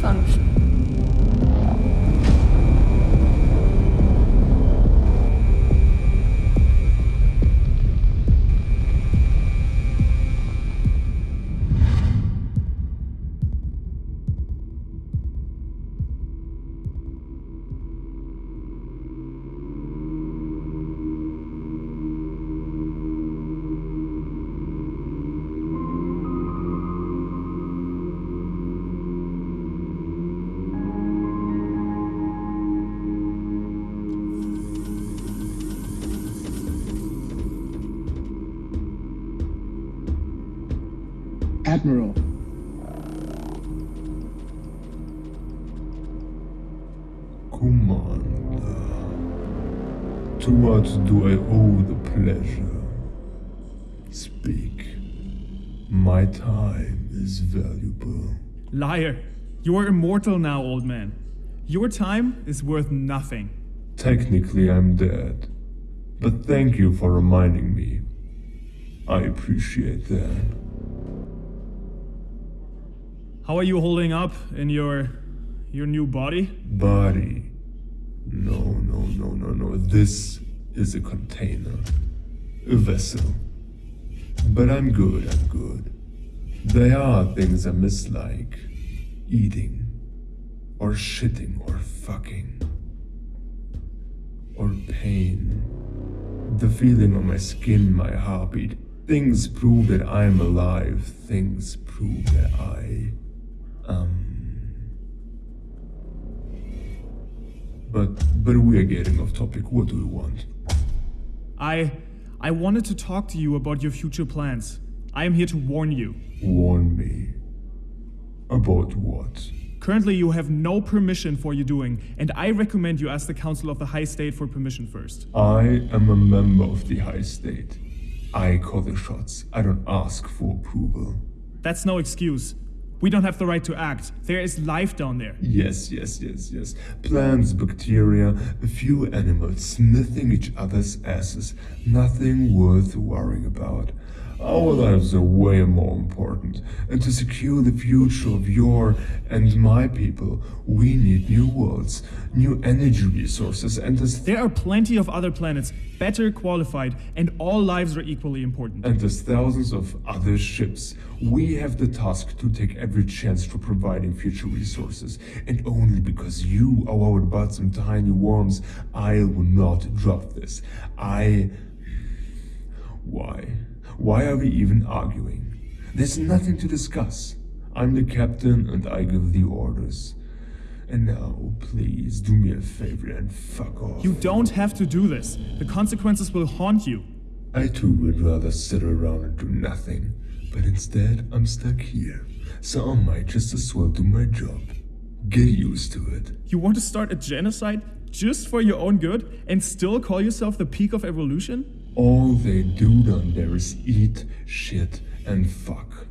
function. Admiral, Commander, to what do I owe the pleasure? Speak. My time is valuable. Liar. You are immortal now, old man. Your time is worth nothing. Technically, I'm dead. But thank you for reminding me. I appreciate that. How are you holding up in your your new body? Body. No, no, no, no, no. This is a container. A vessel. But I'm good, I'm good. There are things I miss like eating, or shitting, or fucking, or pain. The feeling on my skin, my heartbeat. Things prove that I'm alive. Things prove that I. Um. But but we are getting off topic. What do you want? I I wanted to talk to you about your future plans. I am here to warn you. Warn me. About what? Currently, you have no permission for your doing, and I recommend you ask the Council of the High State for permission first. I am a member of the High State. I call the shots. I don't ask for approval. That's no excuse. We don't have the right to act. There is life down there. Yes, yes, yes, yes. Plants, bacteria, a few animals sniffing each other's asses. Nothing worth worrying about. Our lives are way more important. And to secure the future of your and my people, we need new worlds, new energy resources, and as There are plenty of other planets better qualified, and all lives are equally important. And as thousands of other ships, we have the task to take every chance for providing future resources. And only because you are our some tiny worms, I will not drop this. I. Why? Why are we even arguing? There's nothing to discuss. I'm the captain and I give the orders. And now, please do me a favor and fuck off. You don't have to do this. The consequences will haunt you. I too would rather sit around and do nothing, but instead I'm stuck here, so I might just as well do my job. Get used to it. You want to start a genocide just for your own good and still call yourself the peak of evolution? All they do down there is eat, shit, and fuck.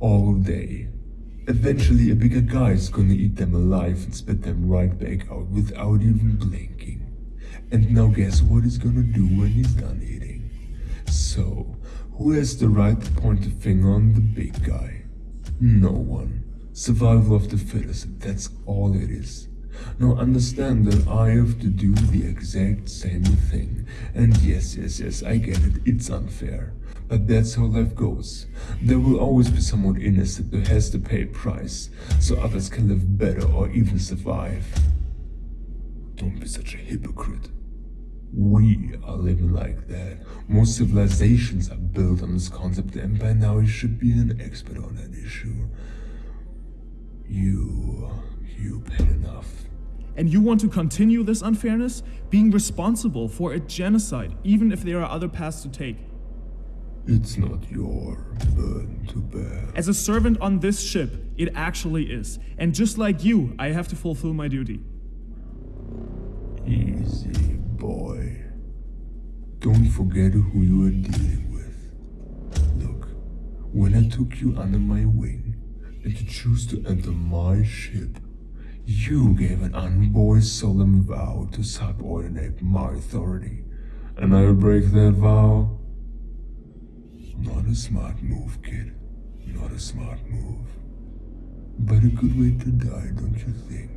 All day. Eventually, a bigger guy is gonna eat them alive and spit them right back out without even blinking. And now guess what he's gonna do when he's done eating? So, who has the right to point the finger on the big guy? No one. Survival of the fittest, that's all it is. Now understand that I have to do the exact same thing. And yes, yes, yes, I get it, it's unfair. But that's how life goes. There will always be someone innocent who has to pay a price, so others can live better or even survive. Don't be such a hypocrite. We are living like that. Most civilizations are built on this concept, and by now you should be an expert on that issue. You. You paid enough. And you want to continue this unfairness? Being responsible for a genocide, even if there are other paths to take. It's not your burden to bear. As a servant on this ship, it actually is. And just like you, I have to fulfill my duty. Easy, boy. Don't forget who you are dealing with. Look, when I took you under my wing and you choose to enter my ship, you gave an unvoiced solemn vow to subordinate my authority. And I will break that vow? Not a smart move, kid. Not a smart move. But a good way to die, don't you think?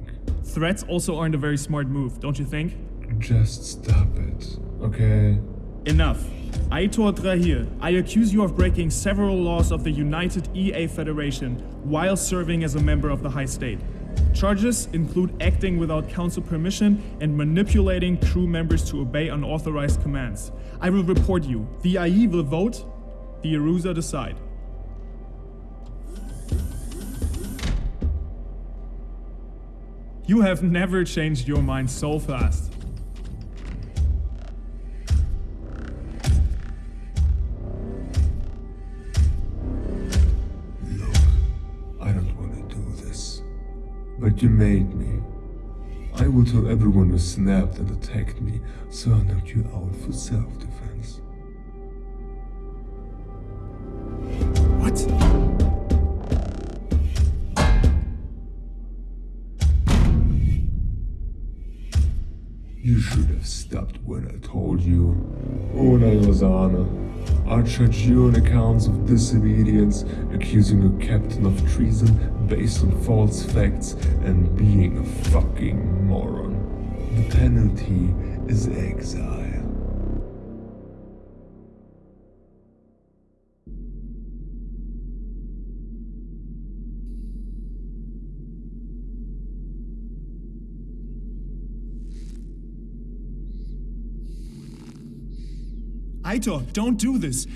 Threats also aren't a very smart move, don't you think? Just stop it, okay? Enough. Aitor Drahir, I accuse you of breaking several laws of the United EA Federation while serving as a member of the High State. Charges include acting without council permission and manipulating crew members to obey unauthorized commands. I will report you. The IE will vote, the Arusa decide. You have never changed your mind so fast. But you made me. I will tell everyone who snapped and attacked me, so I knocked you out for self-defense. You should have stopped when I told you. Una Lozana, I charge you on accounts of disobedience, accusing a captain of treason based on false facts, and being a fucking moron. The penalty is exile. Aitor, don't do this.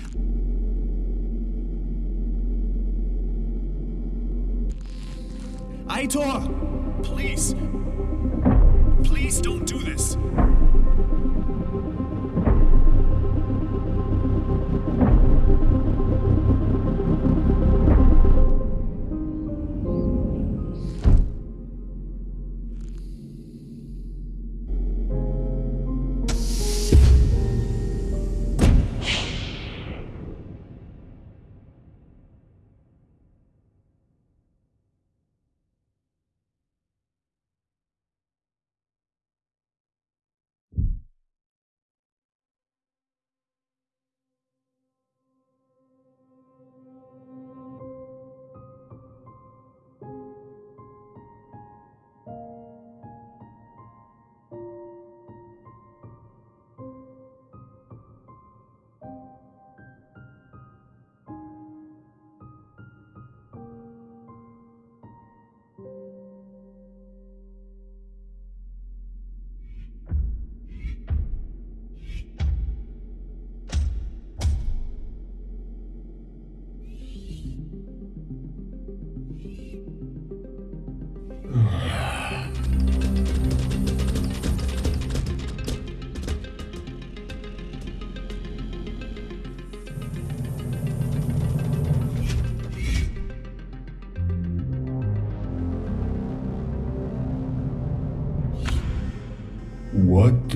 Aitor! Please! Please don't do this.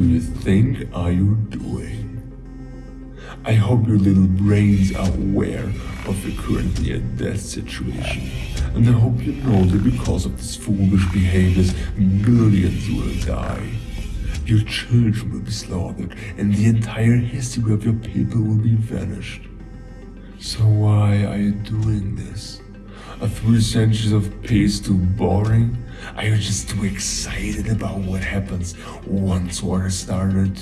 What do you think are you doing? I hope your little brains are aware of your currently a death situation. And I hope you know that because of this foolish behaviors, millions will die. Your children will be slaughtered, and the entire history of your people will be vanished. So why are you doing this? Are three centuries of peace too boring? Are you just too excited about what happens once war started?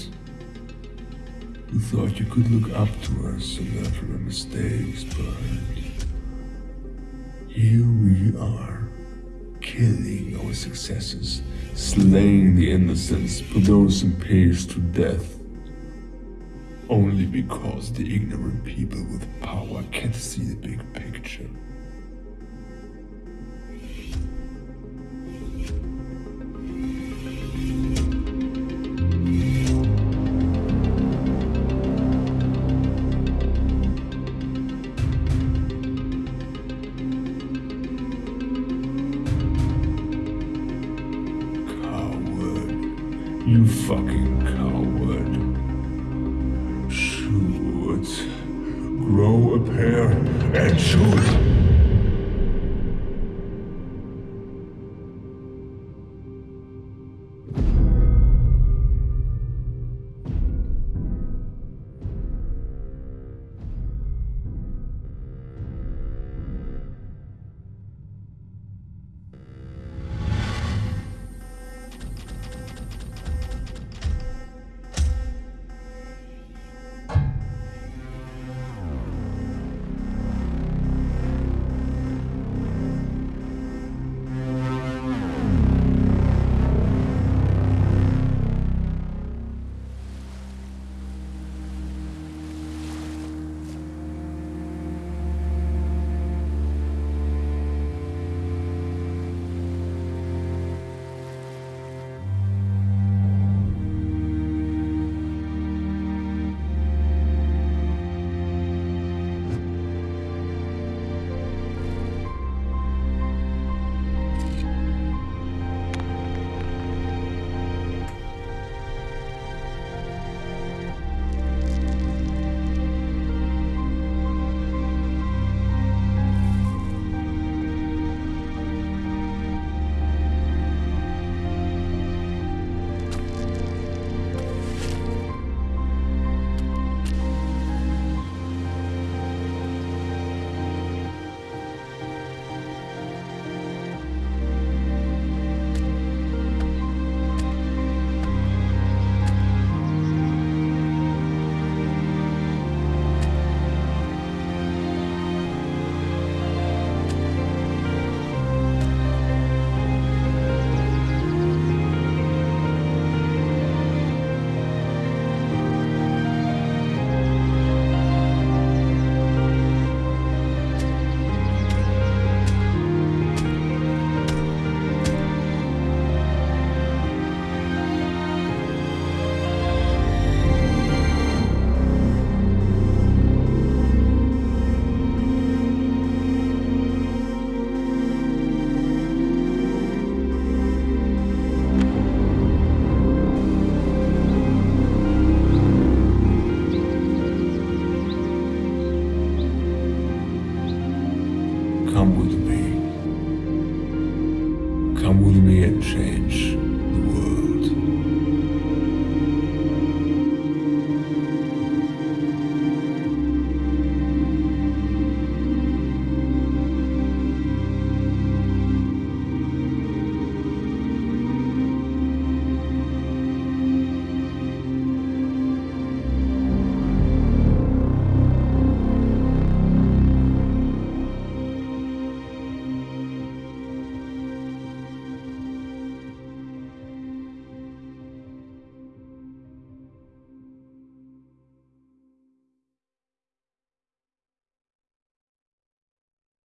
You thought you could look up to us and learn from our mistakes, but here we are, killing our successes, slaying the innocents, put those in peace to death. Only because the ignorant people with power can't see the big picture.